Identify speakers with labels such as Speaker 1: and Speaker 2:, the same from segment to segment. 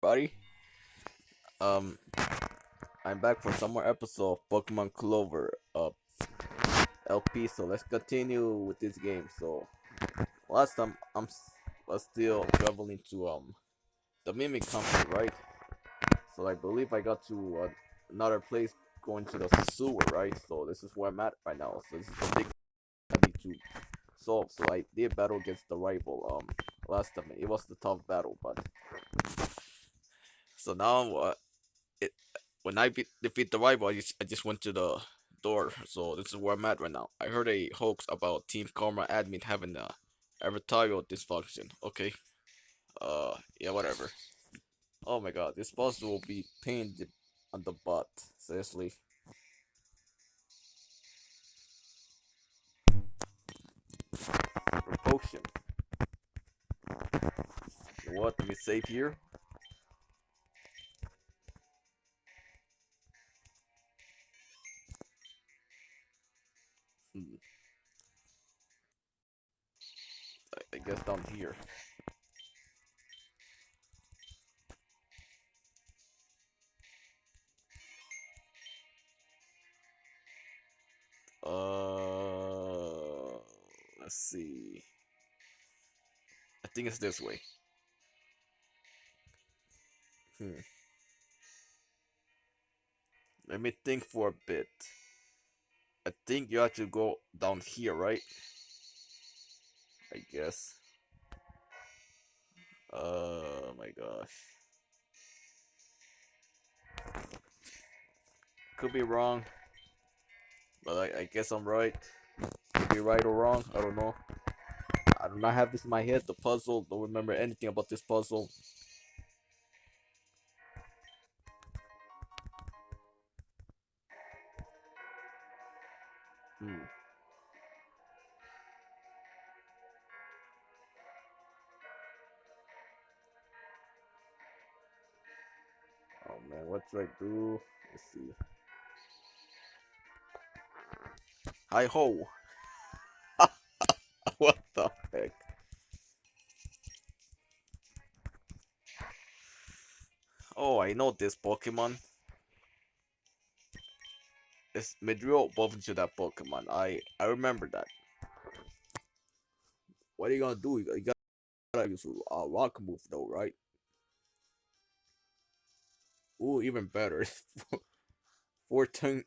Speaker 1: buddy. Um, I'm back for some more episode of Pokemon Clover uh, LP. So let's continue with this game. So last time I'm was still traveling to um the Mimic Company, right? So I believe I got to uh, another place going to the sewer, right? So this is where I'm at right now. So this is the big I need to solve. So I did battle against the rival um last time. It was the tough battle, but so now uh, it when I beat, defeat the rival, I just, I just went to the door. So this is where I'm at right now. I heard a hoax about Team Karma admin having a advertorial dysfunction. Okay. Uh, yeah, whatever. Oh my god, this boss will be pained on the butt. Seriously. Potion. What? Let me save here. Down here. Uh, let's see. I think it's this way. Hmm. Let me think for a bit. I think you have to go down here, right? I guess. Oh my gosh. Could be wrong. But I, I guess I'm right. Could be right or wrong. I don't know. I do not have this in my head. The puzzle. Don't remember anything about this puzzle. Hmm. I do? Let's see. Hi ho! what the heck? Oh, I know this Pokemon. It's Midrill evolved into that Pokemon. I I remember that. What are you gonna do? You gotta, use a rock move though, right? Ooh, even better. four ton,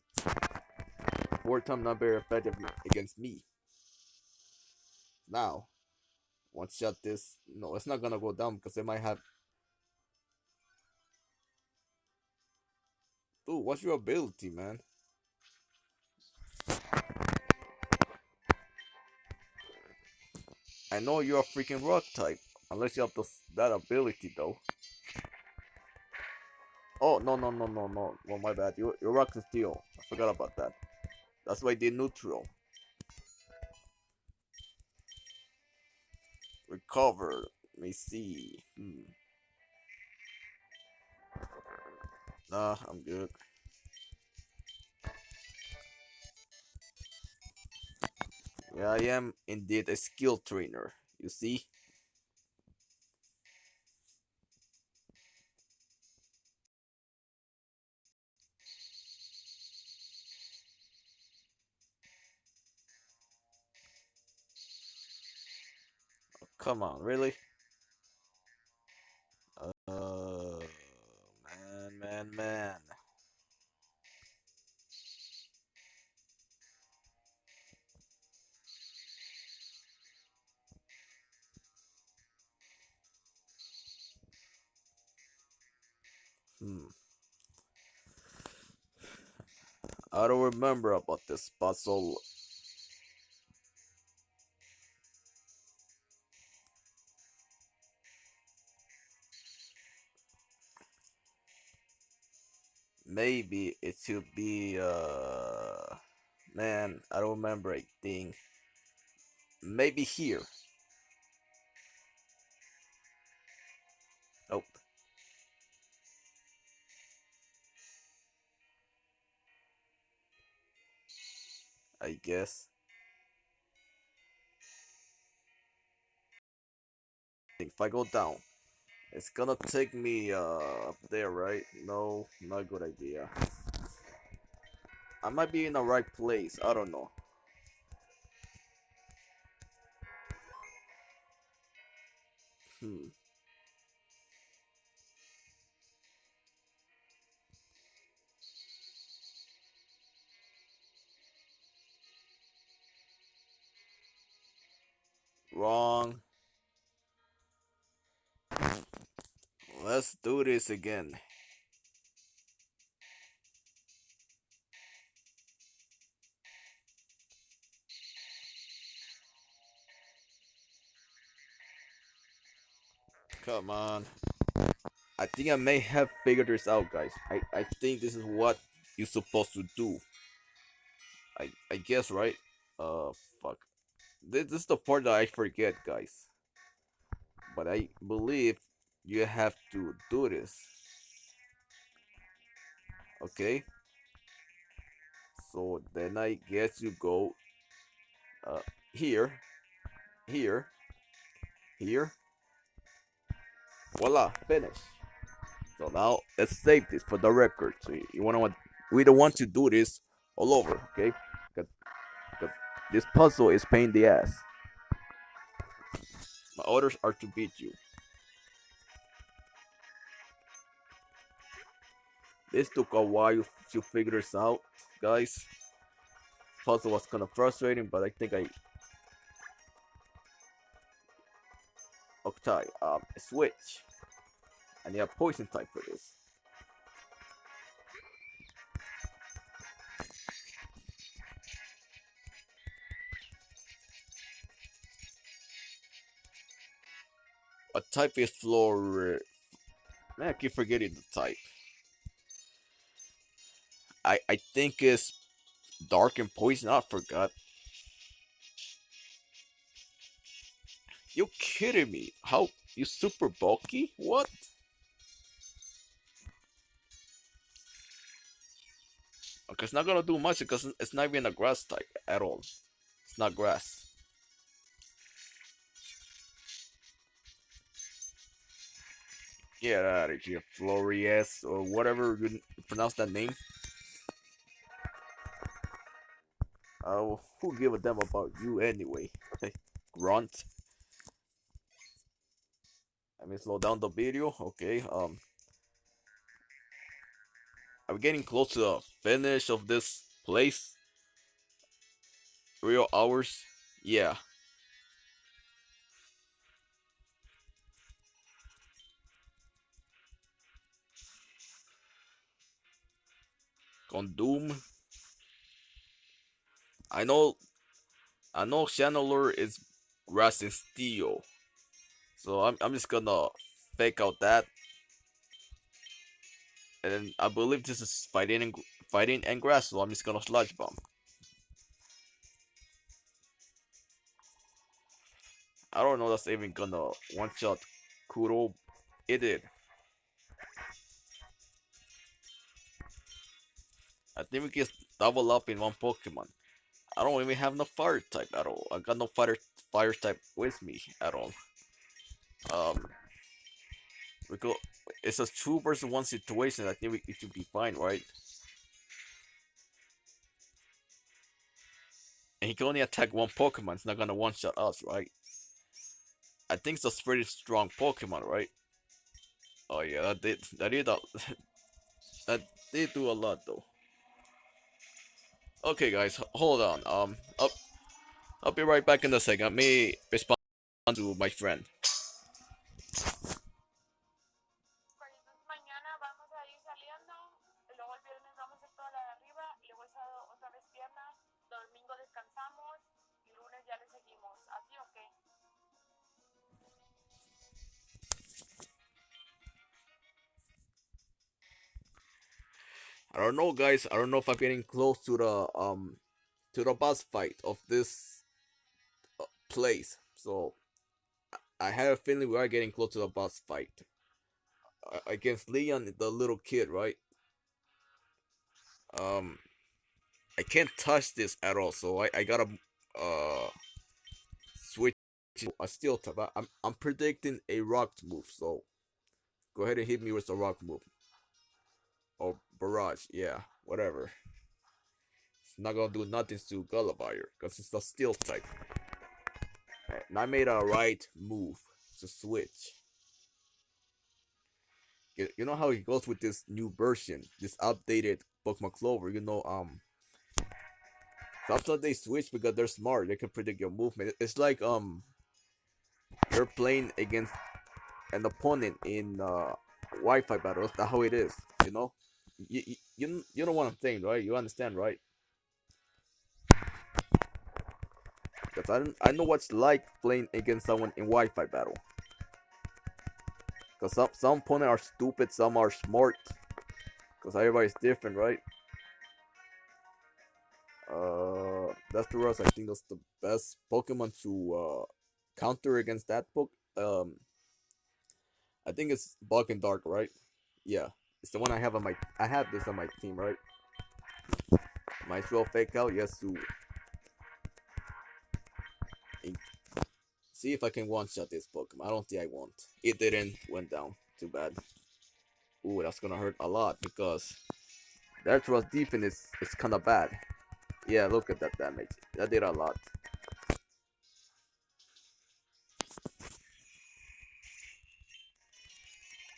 Speaker 1: four ton not very effective against me. Now, one shot this. No, it's not gonna go down because they might have. Ooh, what's your ability, man? I know you're a freaking rock type, unless you have this, that ability though. Oh no no no no no! Well, my bad. You you're rock and steel. I forgot about that. That's why I did neutral. Recover. Let me see. Hmm. Nah, I'm good. Yeah, I am indeed a skill trainer. You see? Come on, really? Uh, man, man, man. Hmm. I don't remember about this puzzle. Maybe it should be uh man, I don't remember a thing. Maybe here. Nope. I guess. If I go down, It's gonna take me uh up there, right? No, not a good idea. I might be in the right place. I don't know. Do this again. Come on. I think I may have figured this out, guys. I, I think this is what you're supposed to do. I I guess, right? Uh, fuck. This, this is the part that I forget, guys. But I believe you have to do this. Okay? So then I guess you go uh, here, here, here. Voila, finish. So now let's save this for the record. So you want we don't want to do this all over, okay? Because this puzzle is pain the ass. My orders are to beat you. This took a while to figure this out, guys. Puzzle was kind of frustrating, but I think I Octai, um, switch. I need a poison type for this. A type is floor. Man, I keep forgetting the type. I I think it's dark and poison. I forgot. You kidding me? How you super bulky? What? Uh, okay, it's not gonna do much because it's not even a grass type at all. It's not grass. Get out of here, Florius, or whatever you pronounce that name. Oh, uh, who give a damn about you anyway? Grunt. Let me slow down the video. Okay, um, I'm getting close to the finish of this place. Real hours, yeah. Condom. I know, I know Channeler is grass and steel. So I'm, I'm just gonna fake out that. And I believe this is fighting and fighting and grass, so I'm just gonna sludge bomb. I don't know that's even gonna one shot Kuro. It did. I think we can double up in one Pokemon. I don't even have no fire type at all. I got no fire fire type with me at all. Um, we go. It's a two versus one situation. I think we, it should be fine, right? And he can only attack one Pokemon. It's not gonna one shot us, right? I think it's a pretty strong Pokemon, right? Oh yeah, that did that did a, that did do a lot though. Okay, guys, hold on. Um, I'll, I'll be right back in a second. Let me respond to my friend. I don't know, guys. I don't know if I'm getting close to the um to the boss fight of this uh, place. So I have a feeling we are getting close to the boss fight uh, against Leon, the little kid, right? Um, I can't touch this at all, so I I gotta uh switch to a steel type. I'm I'm predicting a rock move, so go ahead and hit me with the rock move. Or barrage, yeah, whatever. It's not gonna do nothing to Gulliver because it's a steel type. And I made a right move to switch. You know how it goes with this new version, this updated Pokemon Clover. You know, um, sometimes they switch because they're smart. They can predict your movement. It's like um, you're playing against an opponent in uh, Wi-Fi battles. That's how it is. You know, you, you you know what I'm saying, right? You understand, right? Because I, I know what's like playing against someone in Wi-Fi battle. Because some, some opponents are stupid, some are smart. Because everybody's different, right? Uh, that's the rest. I think that's the best Pokemon to uh, counter against that book. Um, I think it's Bug and Dark, right? Yeah, it's the one I have on my. I have this on my team, right? Might as well fake out Yes, Yasu. See if I can one-shot this Pokemon. I don't think I won't. It didn't. Went down. Too bad. Ooh, that's gonna hurt a lot because that was defense is, is kinda bad. Yeah, look at that damage. That did a lot.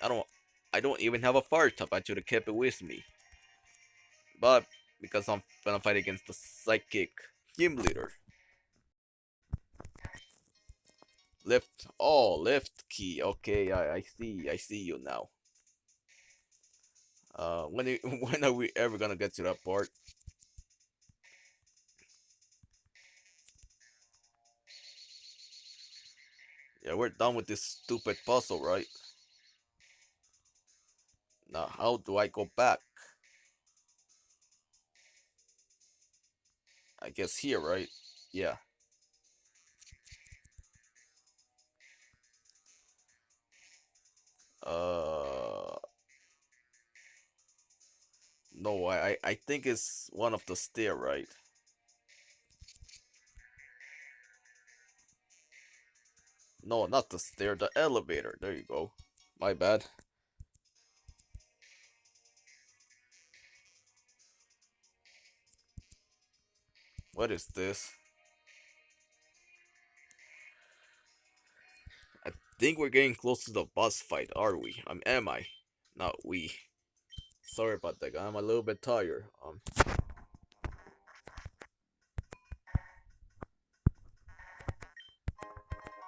Speaker 1: I don't I don't even have a fire type. I should have kept it with me. But because I'm gonna fight against the psychic team leader. Left, oh, left key. Okay, I, I see, I see you now. Uh, when when are we ever gonna get to that part? Yeah, we're done with this stupid puzzle, right? Now, how do I go back? I guess here, right? Yeah. Uh, no, I I think it's one of the stair, right? No, not the stair, the elevator. There you go. My bad. What is this? I think we're getting close to the boss fight, are we? Um, am I? Not we. Sorry about that, I'm a little bit tired. Um.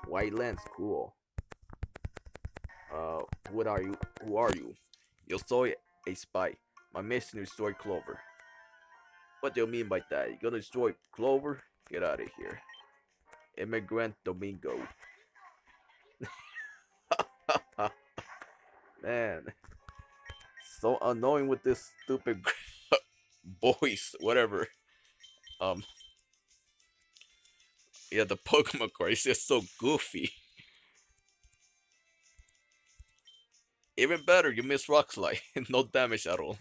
Speaker 1: White lens, cool. Uh, what are you? Who are you? You saw a spy. My mission is destroy Clover. What do you mean by that? You gonna destroy Clover? Get out of here. Immigrant Domingo. Man. So annoying with this stupid voice, whatever. Um. Yeah, the Pokemon card is just so goofy. Even better, you miss Rock Slide. no damage at all.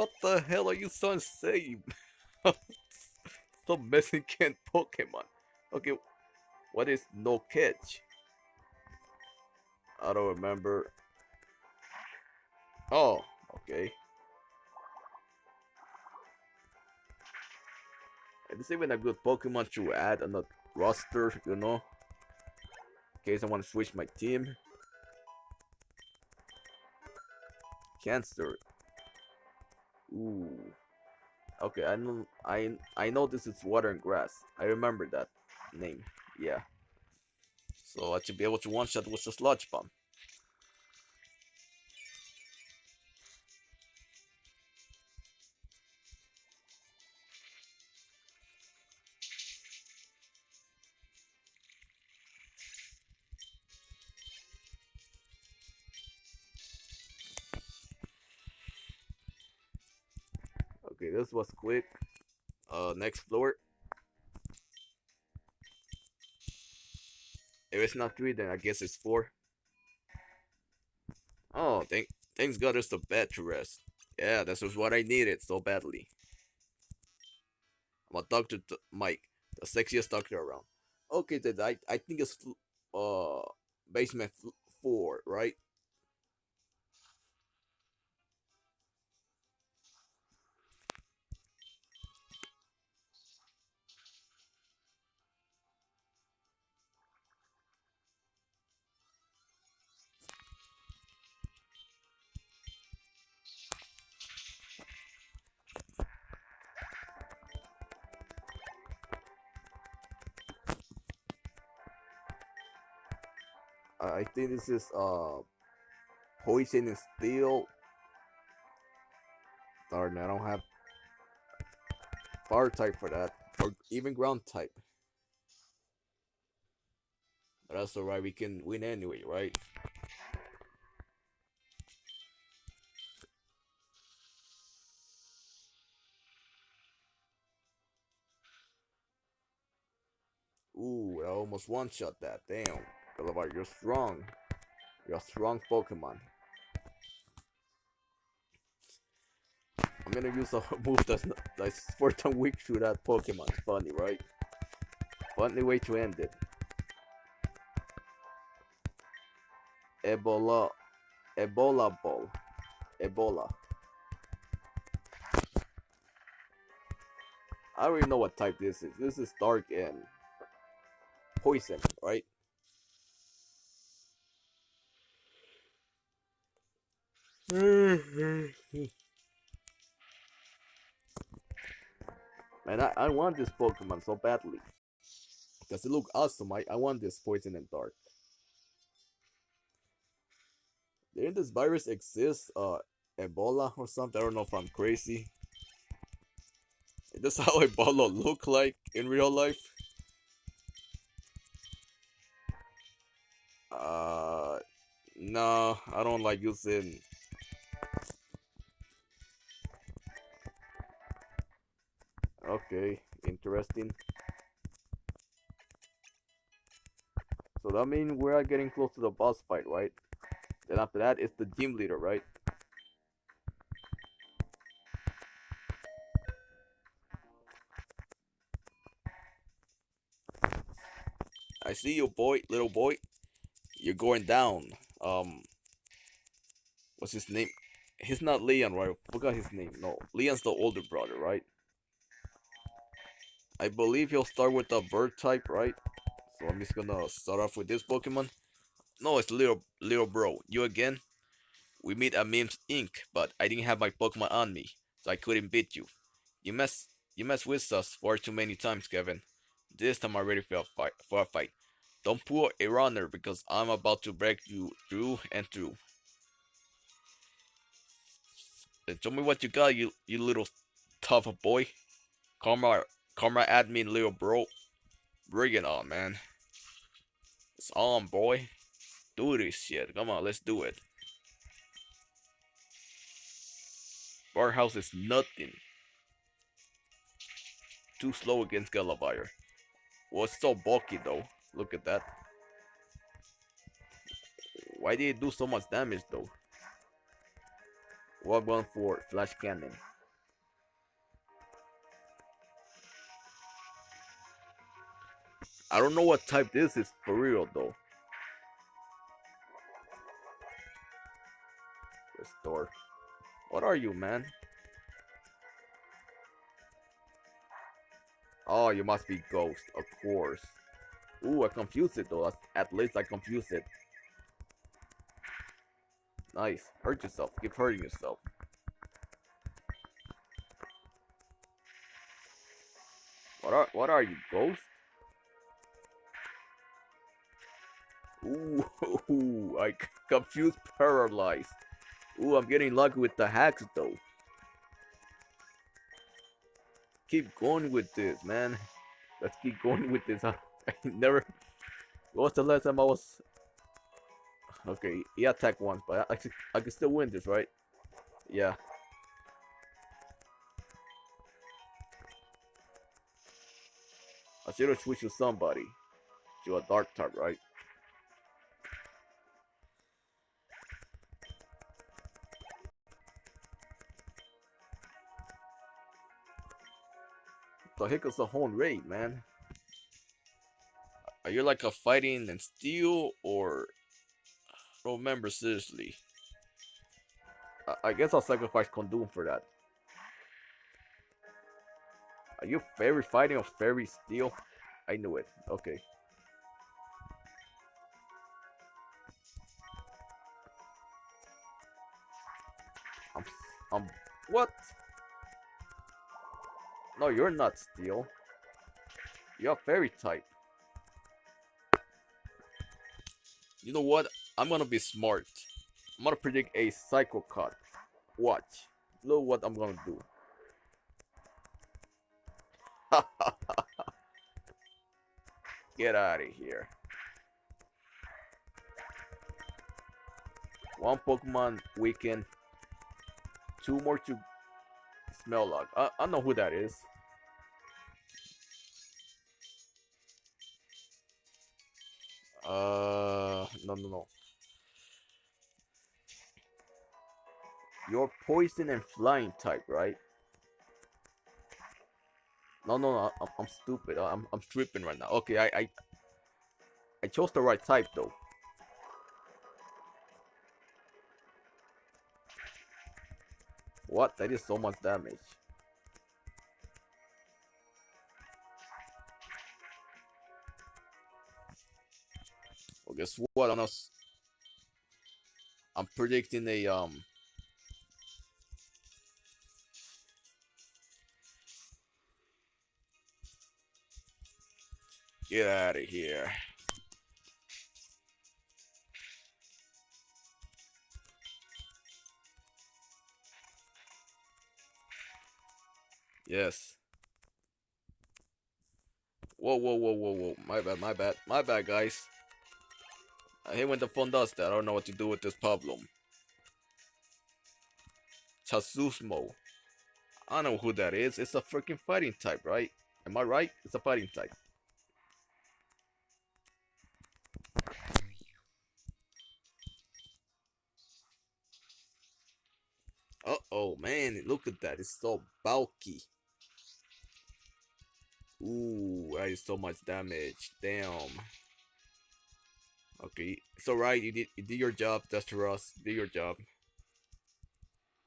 Speaker 1: What the hell are you so insane? Stop messing can Pokemon. Okay, what is no catch? I don't remember. Oh, okay. This even a good Pokemon to add on the roster, you know? In case I want to switch my team. Cancer. Ooh. Okay, I know I I know this is water and grass. I remember that name. Yeah. So I should be able to one shot with the sludge bomb. This was quick. Uh, next floor. If it's not three, then I guess it's four. Oh, thank thanks God there's the bed to rest. Yeah, this was what I needed so badly. I'm a Dr. T Mike. the sexiest doctor around. Okay, then I I think it's uh basement four, right? Think this is uh poison and steel. Darn, I don't have fire type for that, or even ground type. But that's alright, we can win anyway, right? Ooh, I almost one-shot that, damn. You're strong. You're a strong Pokemon. I'm gonna use a move that's, not, that's four time weak to that Pokemon. Funny, right? Funny way to end it. Ebola. Ebola ball. Ebola. I already know what type this is. This is dark and poison, right? Man, I, I want this Pokemon so badly. Because it look awesome. I, I want this Poison and Dark. Didn't this virus exist? Uh, Ebola or something? I don't know if I'm crazy. Is this how Ebola look like in real life? Uh, no, I don't like using Okay, interesting. So that means we are getting close to the boss fight, right? Then after that, it's the gym leader, right? I see you, boy, little boy. You're going down. Um, what's his name? He's not Leon, right? I forgot his name. No, Leon's the older brother, right? I believe he'll start with a bird type, right? So I'm just gonna start off with this Pokemon. No, it's little little bro. You again? We meet at Mims Inc., but I didn't have my Pokemon on me, so I couldn't beat you. You mess you mess with us far too many times, Kevin. This time I'm ready for a fight. For a fight. Don't pull a runner because I'm about to break you through and through. Then show me what you got, you you little tough boy. Karma Karma admin little bro. Bring it on, man. It's on, boy. Do this shit. Come on, let's do it. Barhouse is nothing. Too slow against Galavire. Well, it's so bulky though. Look at that. Why did it do so much damage though? What one for Flash Cannon? I don't know what type this is for real though. Restore. What are you, man? Oh, you must be Ghost, of course. Ooh, I confused it though. At least I confused it. Nice. Hurt yourself. Keep hurting yourself. What are what are you, Ghost? Ooh, I confused paralyzed. Ooh, I'm getting lucky with the hacks though. Keep going with this, man. Let's keep going with this. I never. What was the last time I was? Okay, he attacked once, but I, I, I can still win this, right? Yeah. I should have switched to somebody. To a dark type, right? Heck is the whole raid, man? Are you like a fighting and steel or remember seriously. I, guess I'll sacrifice Kondun for that. Are you fairy fighting or fairy steel? I knew it. Okay. I'm, I'm, what? No, you're not steel. You're fairy type. You know what? I'm gonna be smart. I'm gonna predict a cycle cut. Watch. Look what I'm gonna do. Get out of here. One Pokemon weaken. Two more to Smell Smellock. I, I know who that is. Uh, no, no, no. You're poison and flying type, right? No, no, no. I'm, I'm stupid. I'm, I'm tripping right now. Okay, I, I, I chose the right type though. What? That is so much damage. Guess what? I'm. I'm predicting a um. Get out of here. Yes. Whoa, whoa, whoa, whoa, whoa. My bad, my bad, my bad, guys. I hate when the phone does that. I don't know what to do with this problem. Chasusmo. I don't know who that is. It's a freaking fighting type, right? Am I right? It's a fighting type. Uh-oh, man. Look at that. It's so bulky. Ooh, that is so much damage. Damn. Okay, it's alright. You did you did your job, Duster Ross. Did your job.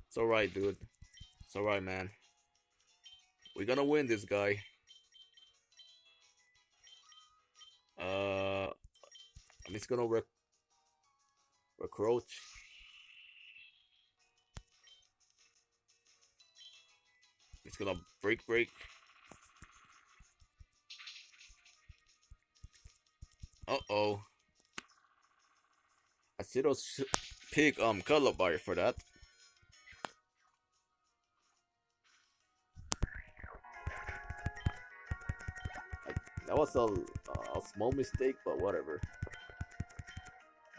Speaker 1: It's alright, dude. It's alright, man. We're gonna win this guy. Uh, I'm just gonna rec recroach. It's gonna break, break. Uh oh. I see those pig um color bar for that. That was a, a small mistake, but whatever.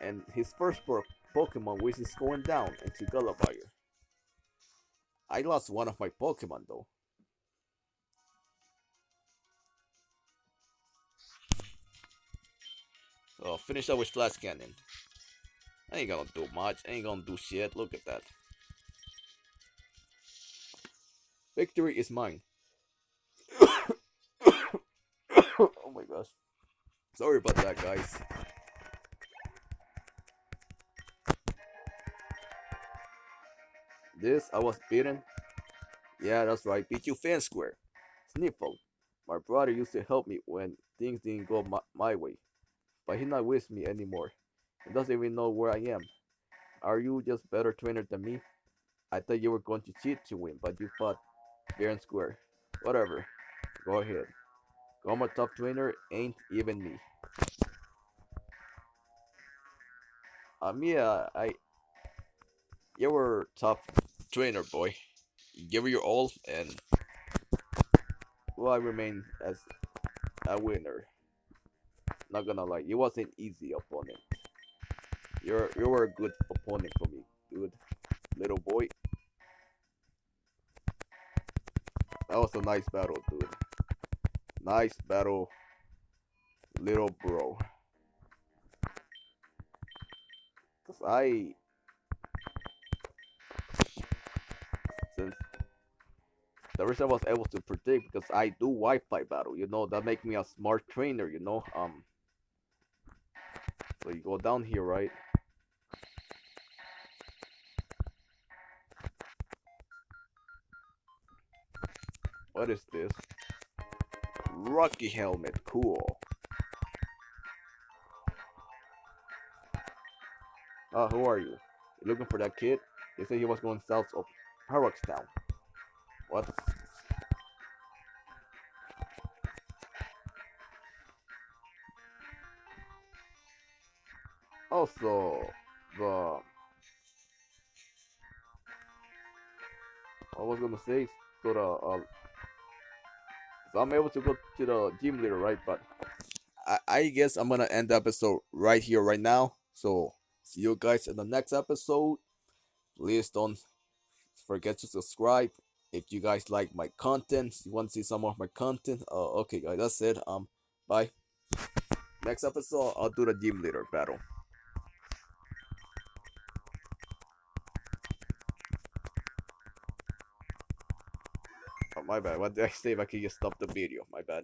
Speaker 1: And his first Pokemon, which is going down into Gulabire. I lost one of my Pokemon though. Oh, finish up with Flash Cannon. Ain't gonna do much. Ain't gonna do shit. Look at that. Victory is mine. oh my gosh. Sorry about that, guys. This, I was beaten. Yeah, that's right. Beat you fan square. Sniffle. My brother used to help me when things didn't go my, my way. But he's not with me anymore. Doesn't even know where I am. Are you just better trainer than me? I thought you were going to cheat to win, but you fought fair and square. Whatever. Go ahead. Goma top trainer ain't even me. Um, yeah, I... You were top trainer, boy. Give it your all, and... Well, I remain as a winner. Not gonna lie, it wasn't easy opponent. You're you were a good opponent for me, dude. Little boy. That was a nice battle, dude. Nice battle, little bro. Cause I since the reason I was able to predict because I do Wi-Fi battle, you know, that make me a smart trainer, you know. Um So you go down here, right? What is this? Rocky helmet, cool. Ah, who are you? You looking for that kid? They said he was going south of Town. What? Also, the I was gonna say so the uh, so I'm able to go to the gym leader, right? But I, I guess I'm gonna end the episode right here, right now. So see you guys in the next episode. Please don't forget to subscribe if you guys like my content. You want to see some more of my content? Uh, okay, guys, that's it. Um, bye. Next episode, I'll do the gym leader battle. My bad. What did I say if I could just stop the video? My bad.